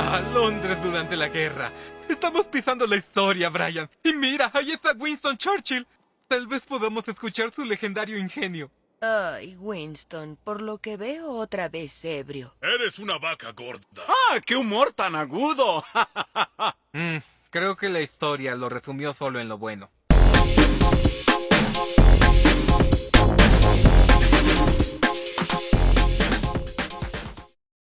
a Londres durante la guerra. Estamos pisando la historia, Brian. Y mira, ahí está Winston Churchill. Tal vez podamos escuchar su legendario ingenio. Ay, Winston, por lo que veo otra vez ebrio. Eres una vaca gorda. ¡Ah, qué humor tan agudo! Mm, creo que la historia lo resumió solo en lo bueno.